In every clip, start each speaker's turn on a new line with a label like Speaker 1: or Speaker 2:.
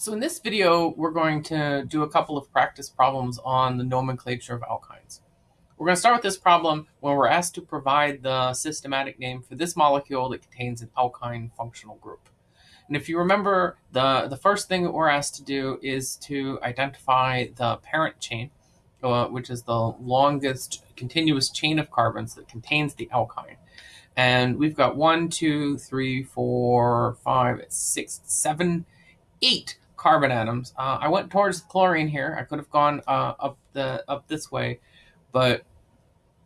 Speaker 1: So in this video, we're going to do a couple of practice problems on the nomenclature of alkynes. We're going to start with this problem when we're asked to provide the systematic name for this molecule that contains an alkyne functional group. And if you remember, the, the first thing that we're asked to do is to identify the parent chain, uh, which is the longest continuous chain of carbons that contains the alkyne. And we've got one, two, three, four, five, six, seven, eight carbon atoms. Uh, I went towards chlorine here. I could have gone uh, up the up this way, but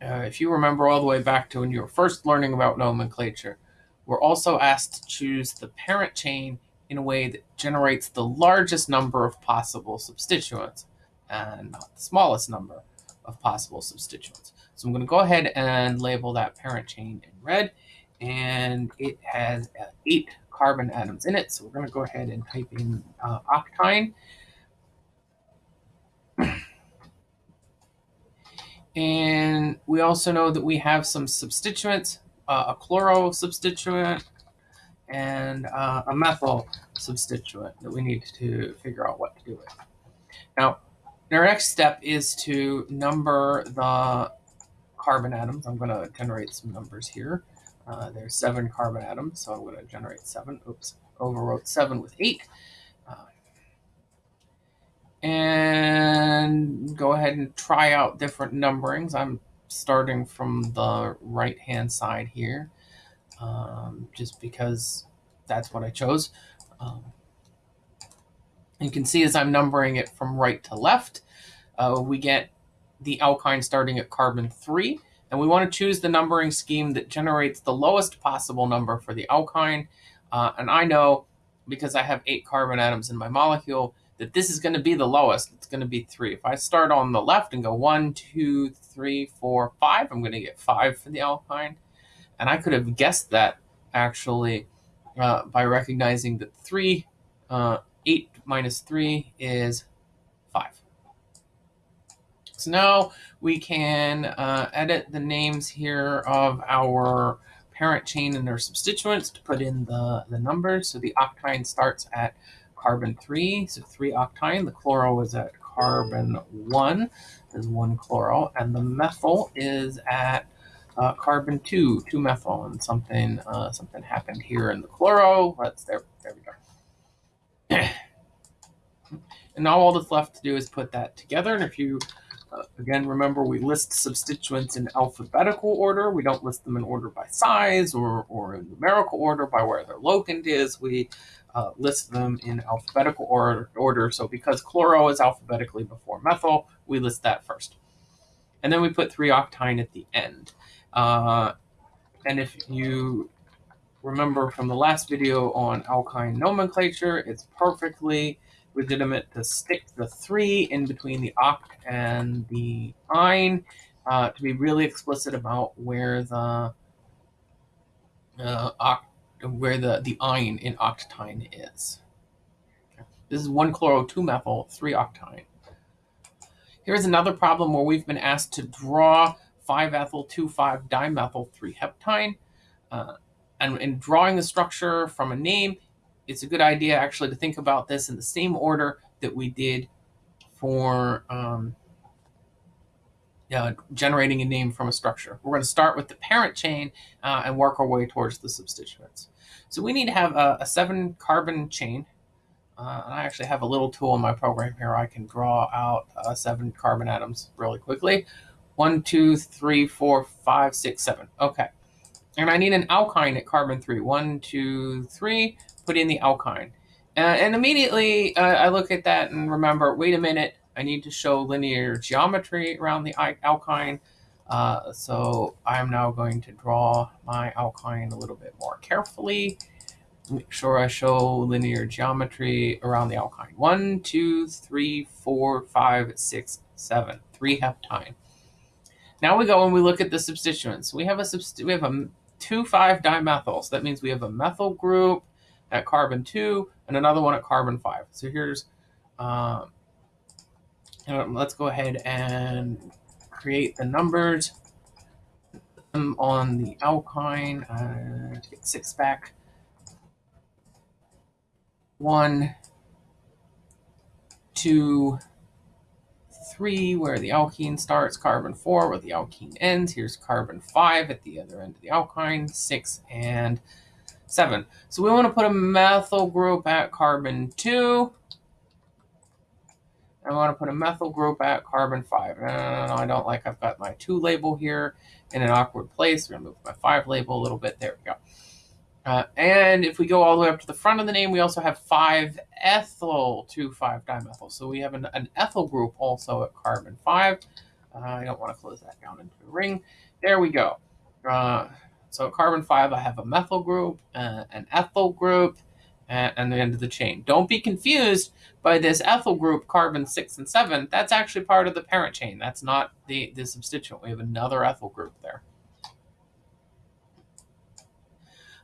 Speaker 1: uh, if you remember all the way back to when you were first learning about nomenclature, we're also asked to choose the parent chain in a way that generates the largest number of possible substituents and not the smallest number of possible substituents. So I'm going to go ahead and label that parent chain in red, and it has eight carbon atoms in it. So we're going to go ahead and type in uh, octyne. And we also know that we have some substituents, uh, a chloro substituent and uh, a methyl substituent that we need to figure out what to do with. Now, our next step is to number the carbon atoms. I'm going to generate some numbers here. Uh, there's seven carbon atoms, so I'm going to generate seven. Oops, overwrote seven with eight. Uh, and go ahead and try out different numberings. I'm starting from the right-hand side here, um, just because that's what I chose. Um, you can see as I'm numbering it from right to left, uh, we get the alkyne starting at carbon 3. And we want to choose the numbering scheme that generates the lowest possible number for the alkyne. Uh, and I know, because I have eight carbon atoms in my molecule, that this is going to be the lowest. It's going to be three. If I start on the left and go one, two, three, four, five, I'm going to get five for the alkyne. And I could have guessed that actually uh, by recognizing that three, uh, eight minus three is five. So now we can uh, edit the names here of our parent chain and their substituents to put in the, the numbers. So the octyne starts at carbon 3, so 3 octyne. The chloro is at carbon 1, is 1 chloro. And the methyl is at uh, carbon 2, 2 methyl. And something uh, something happened here in the chloro. Let's, there, there we go. and now all that's left to do is put that together. And if you again, remember we list substituents in alphabetical order. We don't list them in order by size or, or in numerical order by where their locant is. We uh, list them in alphabetical order, order. So because chloro is alphabetically before methyl, we list that first. And then we put 3-octyne at the end. Uh, and if you remember from the last video on alkyne nomenclature, it's perfectly legitimate to stick the three in between the oct and the ine uh, to be really explicit about where the uh, oct, where the, the ine in octyne is. This is 1 chloro 2 methyl 3 octyne. Here's another problem where we've been asked to draw 5-ethyl 2,5-dimethyl 3-heptyne. Uh, and in drawing the structure from a name, it's a good idea actually to think about this in the same order that we did for um, uh, generating a name from a structure. We're going to start with the parent chain uh, and work our way towards the substituents. So we need to have a, a seven carbon chain. Uh, and I actually have a little tool in my program here. I can draw out uh, seven carbon atoms really quickly. One, two, three, four, five, six, seven. Okay. And I need an alkyne at carbon three. One, two, three put in the alkyne. Uh, and immediately uh, I look at that and remember, wait a minute, I need to show linear geometry around the alkyne. Uh, so I'm now going to draw my alkyne a little bit more carefully. Make sure I show linear geometry around the alkyne. One, two, three, four, five, six, seven. Three heptyne. Now we go and we look at the substituents. We have a we have a two five dimethyls. That means we have a methyl group at carbon 2 and another one at carbon 5. So here's, um, let's go ahead and create the numbers on the alkyne uh, get 6 back. One, two, three, where the alkene starts, carbon four, where the alkene ends. Here's carbon five at the other end of the alkyne, six and seven. So we want to put a methyl group at carbon two. I want to put a methyl group at carbon 5. No, no, no, I don't like I've got my 2 label here in an awkward place. We're going to move my 5 label a little bit. There we go. Uh, and if we go all the way up to the front of the name, we also have 5-ethyl 2,5-dimethyl. So we have an, an, ethyl group also at carbon 5. Uh, I don't want to close that down into a ring. There we go. Uh, so at carbon 5, I have a methyl group, uh, an ethyl group, and the end of the chain. Don't be confused by this ethyl group, carbon 6 and 7. That's actually part of the parent chain. That's not the, the substituent. We have another ethyl group there.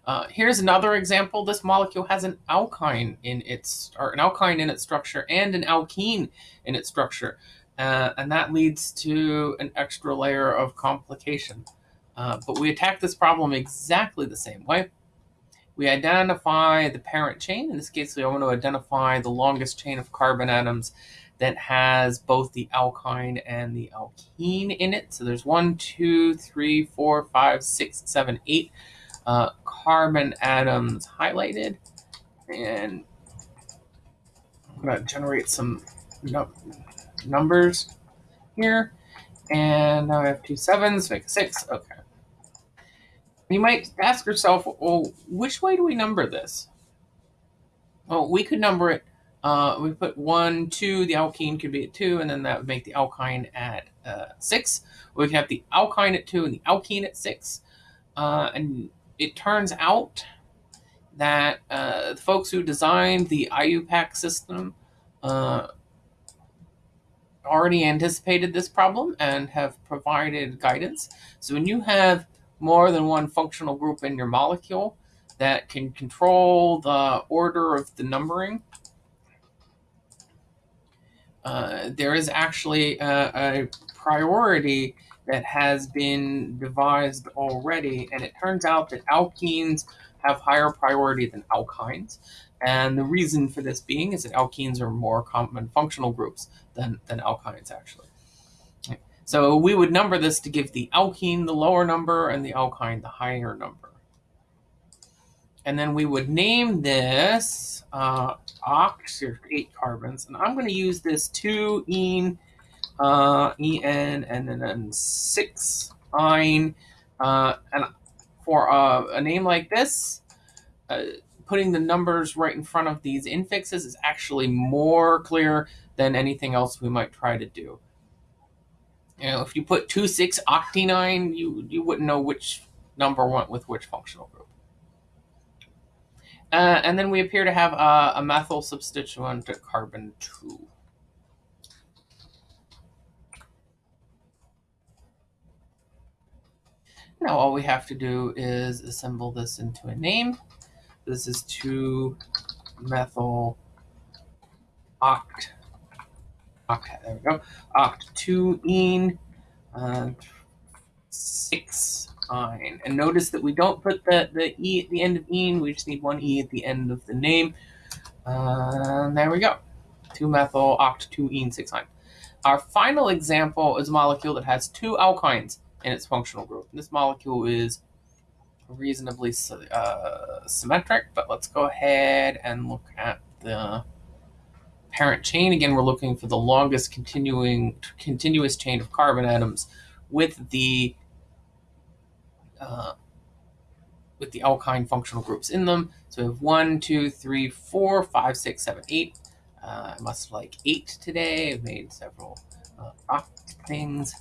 Speaker 1: Uh, here's another example. This molecule has an alkyne in its, or an alkyne in its structure and an alkene in its structure. Uh, and that leads to an extra layer of complication. Uh, but we attack this problem exactly the same way. We identify the parent chain. In this case, we want to identify the longest chain of carbon atoms that has both the alkyne and the alkene in it. So there's one, two, three, four, five, six, seven, eight uh, carbon atoms highlighted. And I'm going to generate some numbers here. And now I have two sevens, make a six. Okay. You might ask yourself, well, which way do we number this? Well, we could number it. Uh, we put one, two, the alkene could be at two, and then that would make the alkyne at uh, six. We could have the alkyne at two and the alkene at six. Uh, and it turns out that uh, the folks who designed the IUPAC system uh, already anticipated this problem and have provided guidance. So when you have more than one functional group in your molecule that can control the order of the numbering. Uh, there is actually a, a, priority that has been devised already, and it turns out that alkenes have higher priority than alkynes. And the reason for this being is that alkenes are more common functional groups than, than alkynes, actually. So we would number this to give the alkene the lower number and the alkyne the higher number. And then we would name this uh, oct, there's eight carbons, and I'm going to use this 2 en, uh, en, and then, then 6 yne. Uh, and for uh, a name like this, uh, putting the numbers right in front of these infixes is actually more clear than anything else we might try to do. You know, if you put 2,6-octenyne, you, you wouldn't know which number went with which functional group. Uh, and then we appear to have uh, a methyl substituent at carbon 2. Now all we have to do is assemble this into a name. This is 2-methyl oct. Oct, there we go. Oct 2 en, uh, 6 yne. And notice that we don't put the, the E at the end of en, we just need one E at the end of the name. Uh, there we go. 2-methyl oct 2 en 6 yne. Our final example is a molecule that has two alkynes in its functional group. This molecule is reasonably uh, symmetric, but let's go ahead and look at the parent chain. Again, we're looking for the longest continuing continuous chain of carbon atoms with the uh, with the alkyne functional groups in them. So we have one, two, three, four, five, six, seven, eight. Uh, I must like eight today. I've made several uh, things.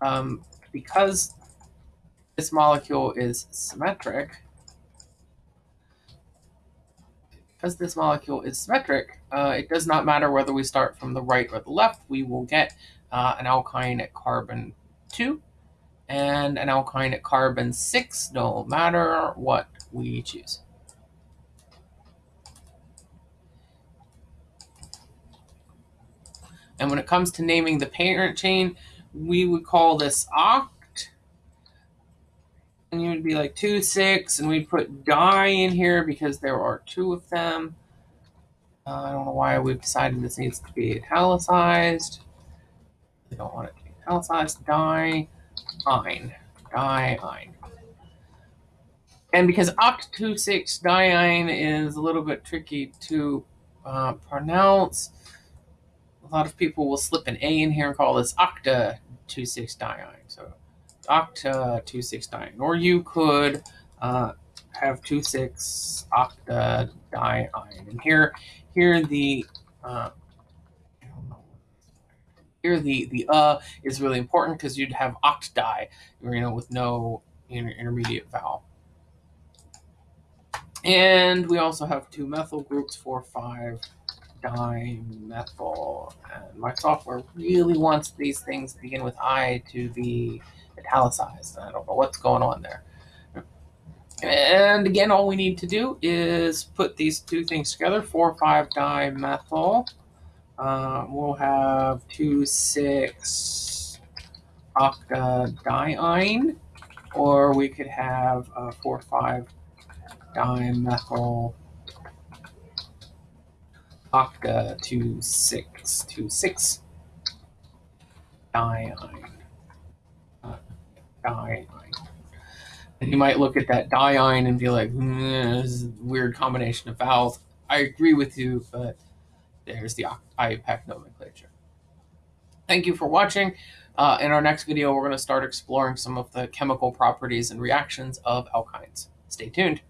Speaker 1: Um, because this molecule is symmetric, because this molecule is symmetric, uh, it does not matter whether we start from the right or the left. We will get uh, an alkyne at carbon 2 and an alkyne at carbon 6, no matter what we choose. And when it comes to naming the parent chain, we would call this oct and you would be like two six, and we'd put die in here because there are two of them. Uh, I don't know why we've decided this needs to be italicized. We don't want it to be italicized. Diine. Diine. And because oct26 diine is a little bit tricky to uh, pronounce, a lot of people will slip an A in here and call this octa two 26 diine. So octa 269. Or you could uh, have 26 octa diine. And here, here the uh, here the the uh is really important because you'd have octi, you know, with no inter intermediate vowel. And we also have two methyl groups, four, five dimethyl. And my software really wants these things to begin with I to be italicized. I don't know what's going on there. And again, all we need to do is put these two things together, 4,5-dimethyl. Uh, we'll have 2,6-octadiene, or we could have uh, 4,5-dimethyl octa 2,6, 2,6 diene. Diene. And you might look at that diine and be like, mm, this is a weird combination of vowels. I agree with you, but there's the IUPAC nomenclature. Thank you for watching. Uh, in our next video, we're going to start exploring some of the chemical properties and reactions of alkynes. Stay tuned.